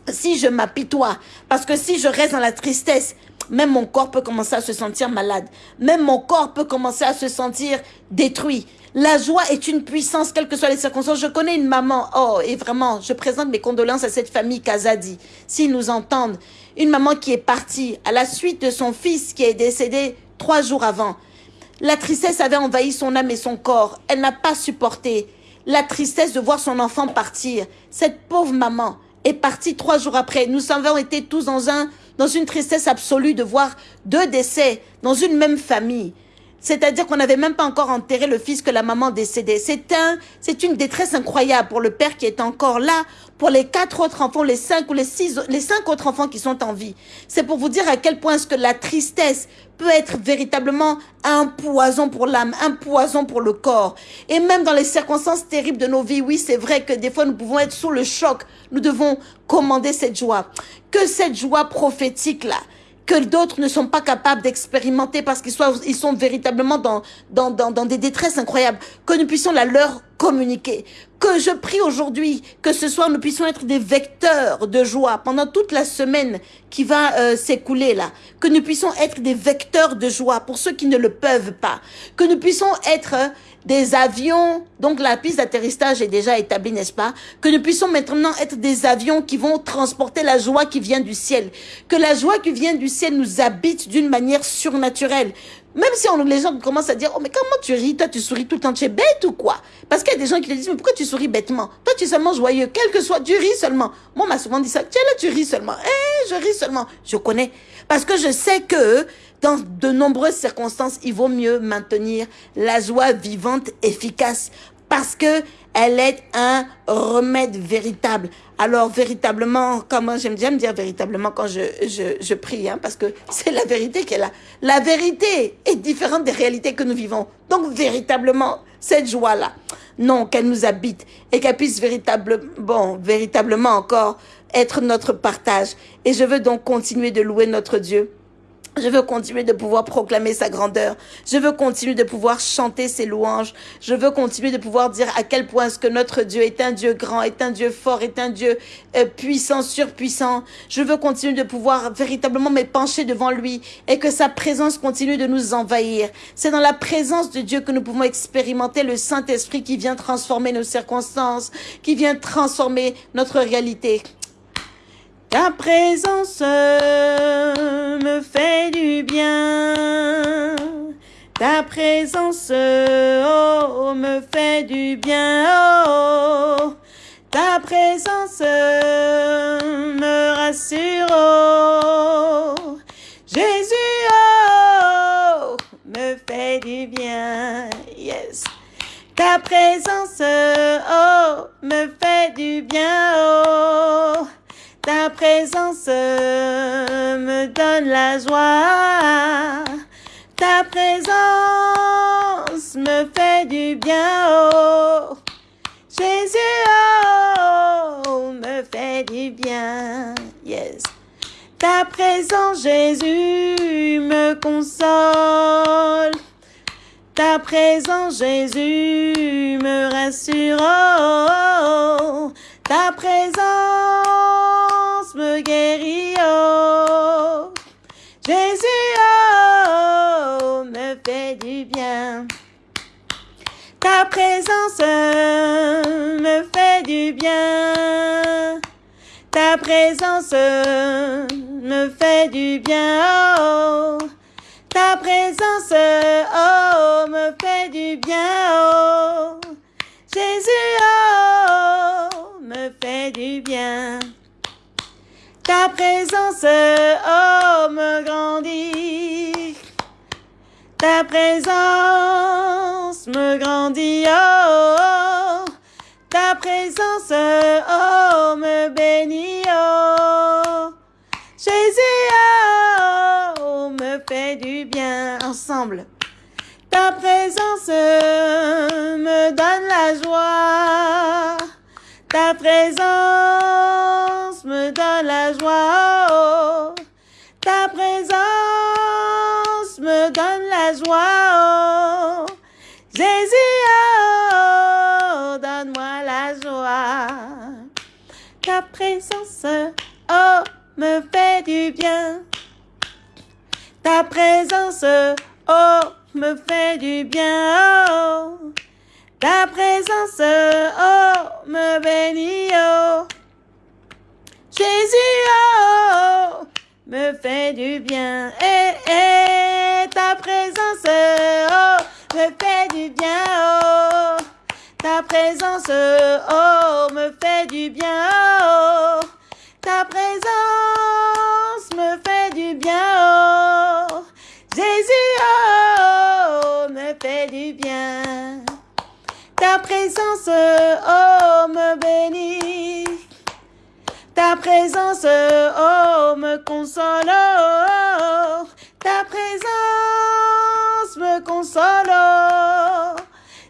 Speaker 1: si je m'apitoie, parce que si je reste dans la tristesse, même mon corps peut commencer à se sentir malade. Même mon corps peut commencer à se sentir détruit. La joie est une puissance, quelles que soient les circonstances. Je connais une maman, oh, et vraiment, je présente mes condoléances à cette famille Kazadi, s'ils nous entendent. Une maman qui est partie à la suite de son fils qui est décédé trois jours avant. La tristesse avait envahi son âme et son corps. Elle n'a pas supporté la tristesse de voir son enfant partir. Cette pauvre maman est partie trois jours après. Nous avons été tous dans un, dans une tristesse absolue de voir deux décès dans une même famille. C'est-à-dire qu'on n'avait même pas encore enterré le fils que la maman décédait. C'est un, c'est une détresse incroyable pour le père qui est encore là, pour les quatre autres enfants, les cinq ou les six, les cinq autres enfants qui sont en vie. C'est pour vous dire à quel point ce que la tristesse peut être véritablement un poison pour l'âme, un poison pour le corps. Et même dans les circonstances terribles de nos vies, oui, c'est vrai que des fois nous pouvons être sous le choc. Nous devons commander cette joie. Que cette joie prophétique là, que d'autres ne sont pas capables d'expérimenter parce qu'ils ils sont véritablement dans, dans, dans, dans des détresses incroyables, que nous puissions la leur communiquer. Que je prie aujourd'hui que ce soir nous puissions être des vecteurs de joie pendant toute la semaine qui va euh, s'écouler là. Que nous puissions être des vecteurs de joie pour ceux qui ne le peuvent pas. Que nous puissions être des avions, donc la piste d'atterrissage est déjà établie, n'est-ce pas? Que nous puissions maintenant être des avions qui vont transporter la joie qui vient du ciel. Que la joie qui vient du ciel nous habite d'une manière surnaturelle. Même si on, les gens commencent à dire, oh mais comment tu ris, toi tu souris tout le temps, tu es bête ou quoi? Parce qu'il y a des gens qui te disent, mais pourquoi tu souris bêtement? Toi tu es seulement joyeux, quel que soit, tu ris seulement. Moi on m'a souvent dit ça, tiens là tu ris seulement, eh je ris seulement. Je connais. Parce que je sais que dans de nombreuses circonstances, il vaut mieux maintenir la joie vivante, efficace, parce que elle est un remède véritable. Alors véritablement, comment j'aime bien dire véritablement quand je, je, je prie, hein, parce que c'est la vérité qui est là. La vérité est différente des réalités que nous vivons. Donc véritablement, cette joie-là, non, qu'elle nous habite et qu'elle puisse véritablement, bon, véritablement encore être notre partage. Et je veux donc continuer de louer notre Dieu je veux continuer de pouvoir proclamer sa grandeur. Je veux continuer de pouvoir chanter ses louanges. Je veux continuer de pouvoir dire à quel point ce que notre Dieu est un Dieu grand, est un Dieu fort, est un Dieu euh, puissant, surpuissant. Je veux continuer de pouvoir véritablement m'épancher devant lui et que sa présence continue de nous envahir. C'est dans la présence de Dieu que nous pouvons expérimenter le Saint-Esprit qui vient transformer nos circonstances, qui vient transformer notre réalité. Ta présence me fait du bien. Ta présence, oh, me fait du bien. Oh, ta présence me rassure. Oh, Jésus, oh, me fait du bien. Yes. Ta présence, oh, me fait du bien. Oh, ta présence me donne la joie. Ta présence me fait du bien. Oh, Jésus, oh, me fait du bien. Yes. Ta présence, Jésus, me console. Ta présence, Jésus, me rassure. Oh, ta présence me guérit, oh. Jésus, oh, me fait du bien. Ta présence me fait du bien. Ta présence me fait du bien, oh. Ta présence, oh, me fait du bien, oh. Jésus, oh, me fait du bien. Ta présence, oh, me grandit. Ta présence me grandit, oh, ta présence, oh, me bénit, oh, Jésus, oh, me fait du bien, ensemble. Ta présence me donne la joie, ta présence me donne la joie, oh, ta présence me donne la joie, oh. Jésus, oh, donne-moi la joie. Ta présence, oh, me fait du bien. Ta présence, oh, me fait du bien, oh. Ta présence, oh, me bénit, oh. Jésus, oh, me fait du bien. Eh, eh, ta présence, oh, me fait du bien, oh. Ta présence, oh, me fait du bien, oh. Ta présence me fait du bien, oh. Jésus, oh, me fait du bien. Ta présence, oh, me bénit. Ta présence, oh, me console. Ta présence me console. oh.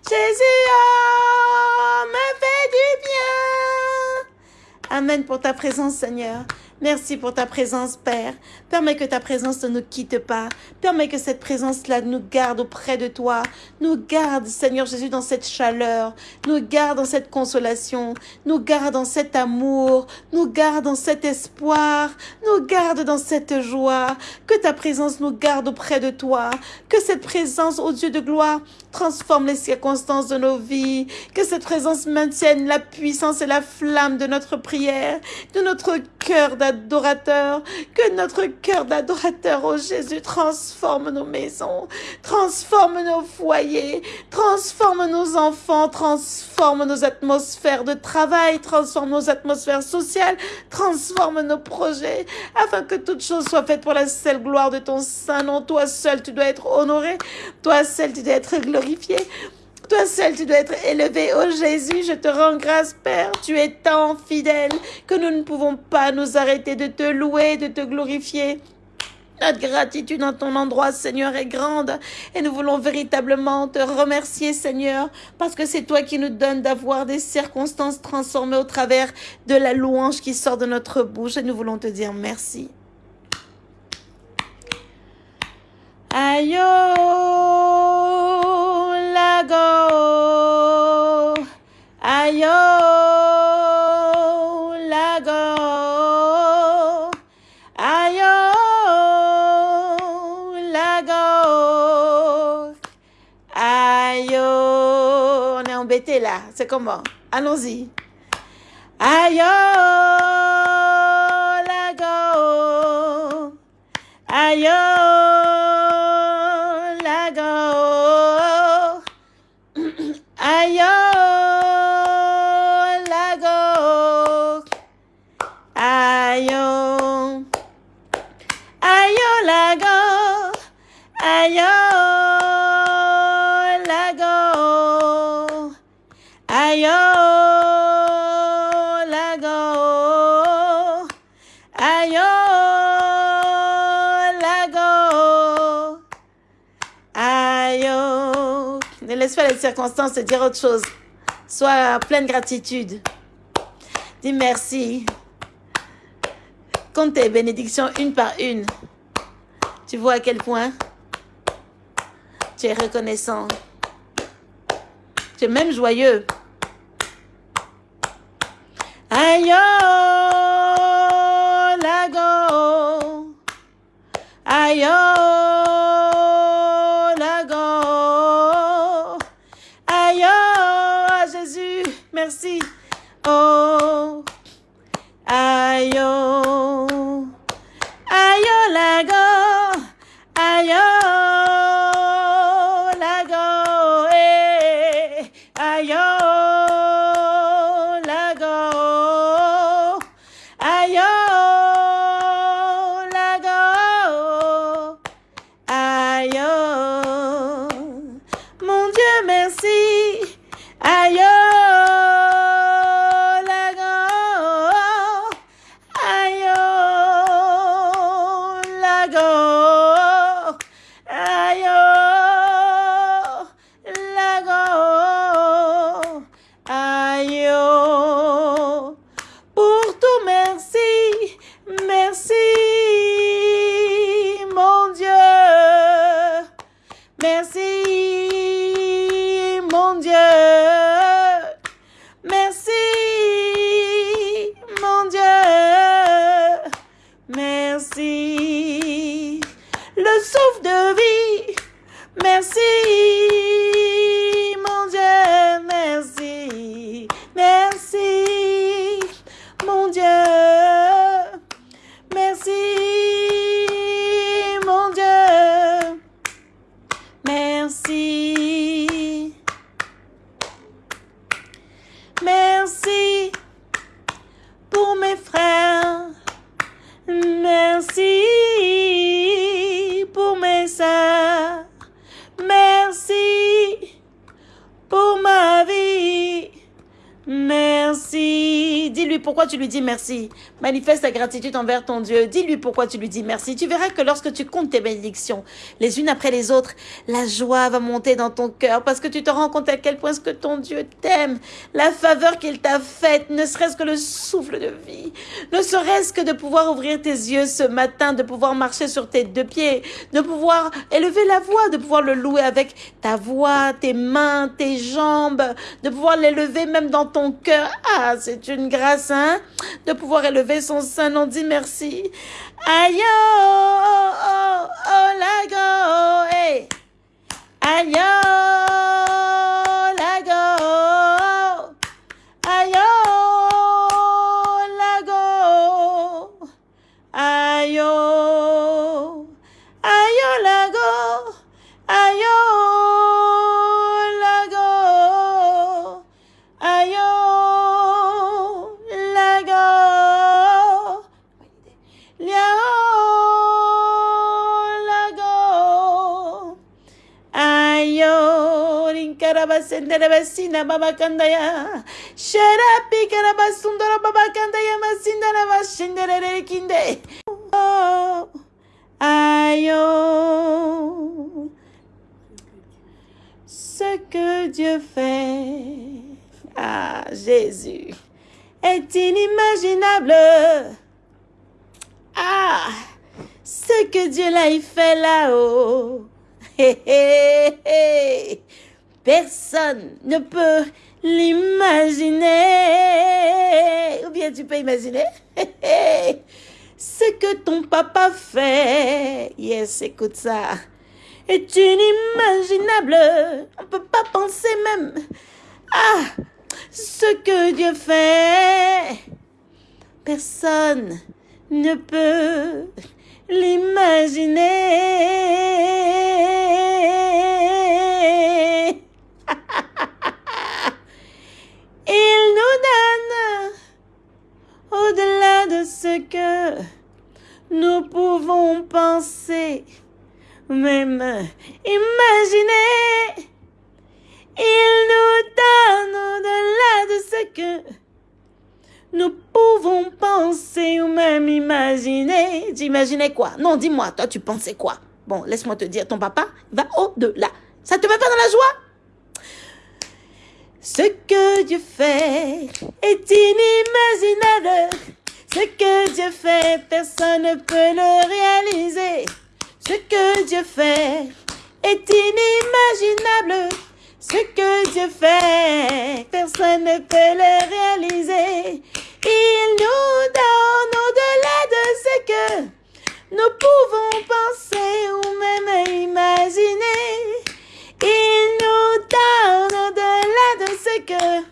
Speaker 1: Jésus, oh, me fait du bien. Amen pour ta présence, Seigneur. Merci pour ta présence, Père. Permets que ta présence ne nous quitte pas. Permets que cette présence-là nous garde auprès de toi. Nous garde, Seigneur Jésus, dans cette chaleur. Nous garde dans cette consolation. Nous garde dans cet amour. Nous garde dans cet espoir. Nous garde dans cette joie. Que ta présence nous garde auprès de toi. Que cette présence, ô Dieu de gloire, transforme les circonstances de nos vies. Que cette présence maintienne la puissance et la flamme de notre prière, de notre cœur d'adorateur. Que notre cœur d'adorateur, ô Jésus, transforme nos maisons, transforme nos foyers, transforme nos enfants, transforme nos atmosphères de travail, transforme nos atmosphères sociales, transforme nos projets, afin que toute chose soit faite pour la seule gloire de ton Saint nom. Toi seul, tu dois être honoré. Toi seul, tu dois être glorifié. Toi seul, tu dois être élevé. Oh Jésus, je te rends grâce, Père. Tu es tant fidèle que nous ne pouvons pas nous arrêter de te louer, de te glorifier. Notre gratitude en ton endroit, Seigneur, est grande et nous voulons véritablement te remercier, Seigneur, parce que c'est toi qui nous donnes d'avoir des circonstances transformées au travers de la louange qui sort de notre bouche et nous voulons te dire merci. Aïe, comment? Allons-y. Aïe, Les circonstances te dire autre chose. Sois plein de gratitude. Dis merci. Compte tes bénédictions une par une. Tu vois à quel point tu es reconnaissant. Tu es même joyeux. Aïe, dis merci. Manifeste ta gratitude envers ton Dieu. Dis-lui pourquoi tu lui dis merci. Tu verras que lorsque tu comptes tes bénédictions, les unes après les autres, la joie va monter dans ton cœur parce que tu te rends compte à quel point ce que ton Dieu t'aime, la faveur qu'il t'a faite, ne serait-ce que le souffle de vie, ne serait-ce que de pouvoir ouvrir tes yeux ce matin, de pouvoir marcher sur tes deux pieds, de pouvoir élever la voix, de pouvoir le louer avec ta voix, tes mains, tes jambes, de pouvoir l'élever même dans ton cœur. Ah, c'est une grâce, hein, de pouvoir élever son sein. On dit merci. Aïe, oh, oh, oh, la go, hey. Aïe, rinkarabasendere basina babakandaya. Sharapi karabasundara babakandaya masindara bashendere kinde. Oh, ayo. Ce que Dieu fait, ah Jésus, est inimaginable. Ah, ce que Dieu l'a fait là-haut. Hé, hé, hé. Personne ne peut l'imaginer. Ou bien tu peux imaginer? Ce que ton papa fait. Yes, écoute ça. Est inimaginable. On ne peut pas penser même. Ah, ce que Dieu fait. Personne ne peut l'imaginer. Il nous donne au-delà de ce que nous pouvons penser, même imaginer. Il nous donne au-delà de ce que nous pouvons penser ou même imaginer. T'imaginais quoi? Non, dis-moi, toi, tu pensais quoi? Bon, laisse-moi te dire, ton papa va au-delà. Ça te met pas dans la joie? Ce que Dieu fait est inimaginable. Ce que Dieu fait, personne ne peut le réaliser. Ce que Dieu fait est inimaginable. Ce que Dieu fait, personne ne peut le réaliser. Il nous donne au-delà de ce que nous pouvons penser ou même imaginer. Il nous donne au-delà de ce que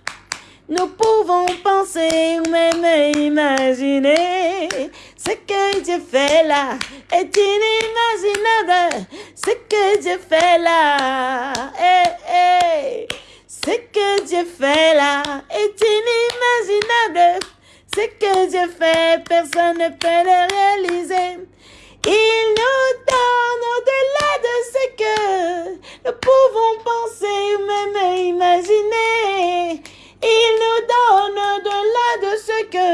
Speaker 1: nous pouvons penser ou même imaginer. Ce que Dieu fait là est inimaginable. Ce que Dieu fait là, eh, eh. Ce que Dieu fait là est inimaginable. Ce que Dieu fait, personne ne peut le réaliser. Il nous donne au-delà de ce que nous pouvons penser ou même imaginer. Il nous donne au-delà de ce que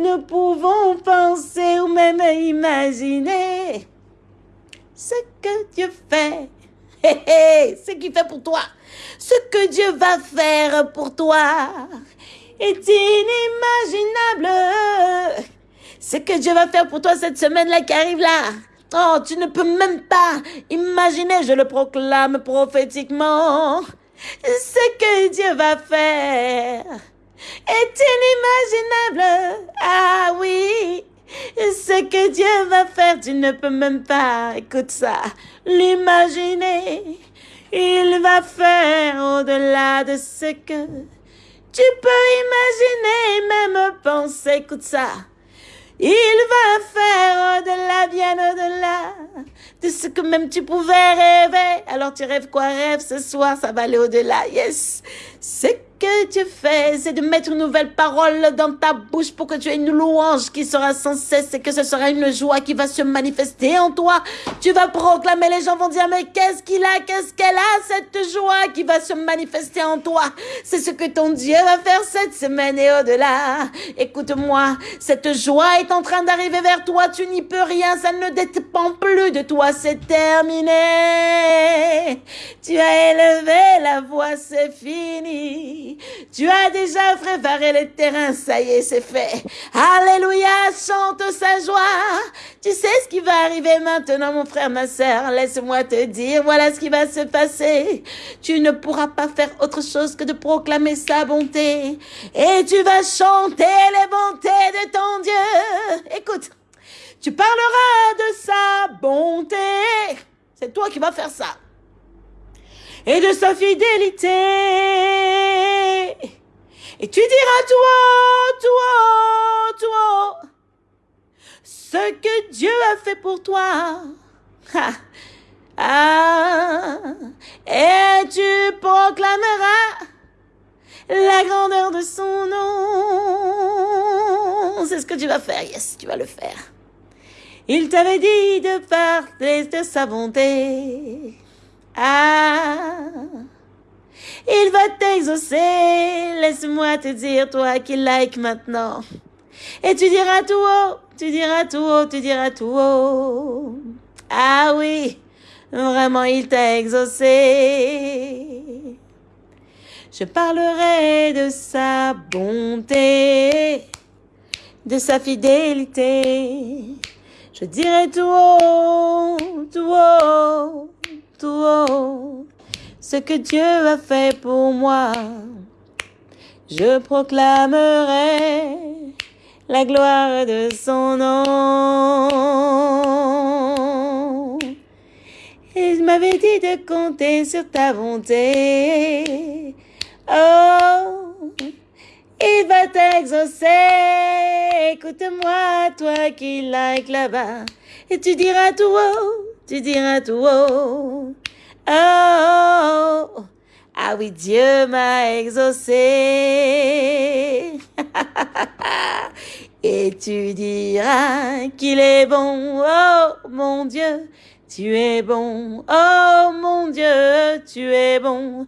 Speaker 1: nous pouvons penser ou même imaginer. Ce que Dieu fait, ce qu'il fait pour toi, ce que Dieu va faire pour toi est inimaginable. Ce que Dieu va faire pour toi cette semaine-là qui arrive là. Oh, tu ne peux même pas imaginer, je le proclame prophétiquement. Ce que Dieu va faire est inimaginable. Ah oui, ce que Dieu va faire, tu ne peux même pas, écoute ça, l'imaginer. Il va faire au-delà de ce que tu peux imaginer, même penser, écoute ça. Il va faire au-delà, bien au-delà de ce que même tu pouvais rêver. Alors tu rêves quoi? Rêve ce soir, ça va aller au-delà. Yes. C'est que tu fais, c'est de mettre une nouvelle parole dans ta bouche pour que tu aies une louange qui sera sans cesse et que ce sera une joie qui va se manifester en toi. Tu vas proclamer, les gens vont dire, mais qu'est-ce qu'il a, qu'est-ce qu'elle a, cette joie qui va se manifester en toi? C'est ce que ton Dieu va faire cette semaine et au-delà. Écoute-moi, cette joie est en train d'arriver vers toi, tu n'y peux rien, ça ne dépend plus de toi, c'est terminé. Tu as élevé la voix, c'est fini. Tu as déjà préparé le terrain, ça y est, c'est fait. Alléluia, chante sa joie. Tu sais ce qui va arriver maintenant, mon frère, ma sœur. Laisse-moi te dire, voilà ce qui va se passer. Tu ne pourras pas faire autre chose que de proclamer sa bonté. Et tu vas chanter les bontés de ton Dieu. Écoute, tu parleras de sa bonté. C'est toi qui vas faire ça et de sa fidélité. Et tu diras toi, toi, toi, ce que Dieu a fait pour toi. Ah, et tu proclameras la grandeur de son nom. C'est ce que tu vas faire, yes, tu vas le faire. Il t'avait dit de parler de sa bonté. Ah, il va t'exaucer. Laisse-moi te dire, toi qui like maintenant. Et tu diras tout haut, tu diras tout haut, tu diras tout haut. Ah oui, vraiment, il t'a exaucé. Je parlerai de sa bonté, de sa fidélité. Je dirai tout haut, tout haut tout ce que Dieu a fait pour moi. Je proclamerai la gloire de son nom. Il m'avait dit de compter sur ta bonté. Oh, il va t'exaucer. Écoute-moi, toi qui like là-bas. Et tu diras tout haut tu diras tout haut. Oh, ah oui, Dieu m'a exaucé. Et tu diras qu'il est bon, oh mon Dieu, tu es bon, oh mon Dieu, tu es bon.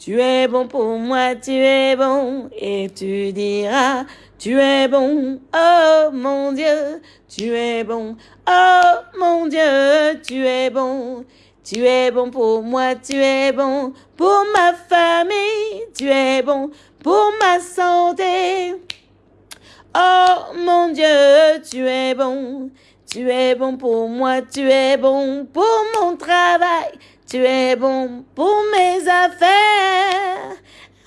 Speaker 1: Tu es bon pour moi, tu es bon. Et tu diras, tu es bon, oh mon Dieu, tu es bon, oh mon Dieu, tu es bon. Tu es bon pour moi, tu es bon pour ma famille, tu es bon pour ma santé. Oh mon Dieu, tu es bon, tu es bon pour moi, tu es bon pour mon travail, tu es bon pour mes affaires.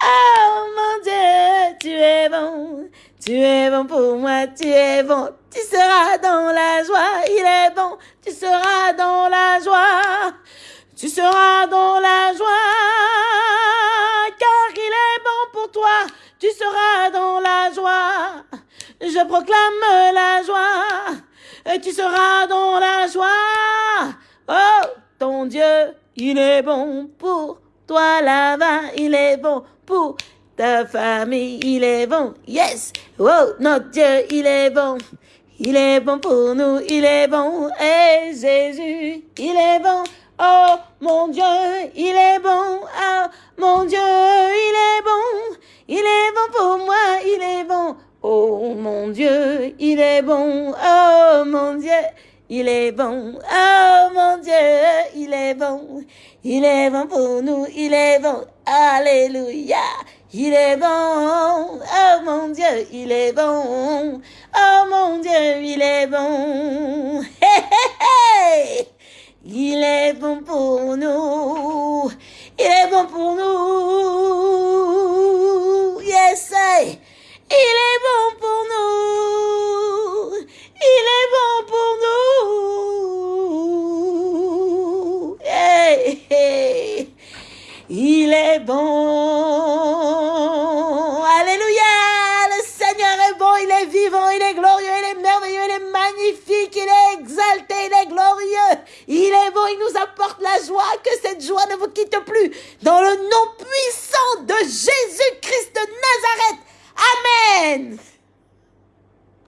Speaker 1: Oh mon Dieu, tu es bon. Tu es bon pour moi, tu es bon, tu seras dans la joie, il est bon, tu seras dans la joie, tu seras dans la joie, car il est bon pour toi, tu seras dans la joie, je proclame la joie, et tu seras dans la joie, oh, ton Dieu, il est bon pour toi là-bas, il est bon pour ta famille, il est bon. Yes! Wow, notre Dieu, il est bon. Il est bon pour nous, il est bon. Et Jésus, il est bon. Oh, mon Dieu, il est bon. Oh, mon Dieu, il est bon. Il est bon pour moi, il est bon. Oh, mon Dieu, il est bon. Oh, mon Dieu. Il est bon, oh mon Dieu, il est bon, il est bon pour nous, il est bon, alléluia, il est bon, oh mon Dieu, il est bon. Oh mon Dieu, il est bon. Il est bon pour nous. Il est bon pour nous. Yes, il est bon pour nous. Il est bon pour nous. Il est bon. il est glorieux, il est merveilleux, il est magnifique, il est exalté, il est glorieux. Il est bon, il nous apporte la joie. Que cette joie ne vous quitte plus. Dans le nom puissant de Jésus-Christ de Nazareth. Amen.